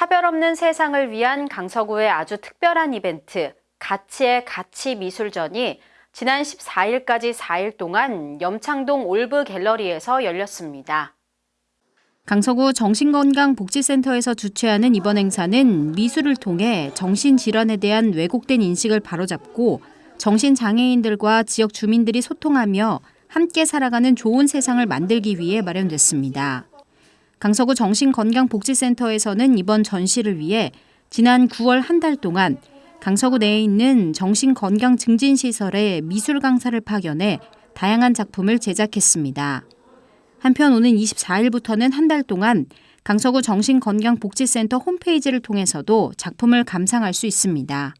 차별 없는 세상을 위한 강서구의 아주 특별한 이벤트, 가치의 가치 미술전이 지난 14일까지 4일 동안 염창동 올브 갤러리에서 열렸습니다. 강서구 정신건강복지센터에서 주최하는 이번 행사는 미술을 통해 정신질환에 대한 왜곡된 인식을 바로잡고 정신장애인들과 지역 주민들이 소통하며 함께 살아가는 좋은 세상을 만들기 위해 마련됐습니다. 강서구 정신건강복지센터에서는 이번 전시를 위해 지난 9월 한 달 동안 강서구 내에 있는 정신건강증진시설에 미술 강사를 파견해 다양한 작품을 제작했습니다. 한편 오는 24일부터는 한 달 동안 강서구 정신건강복지센터 홈페이지를 통해서도 작품을 감상할 수 있습니다.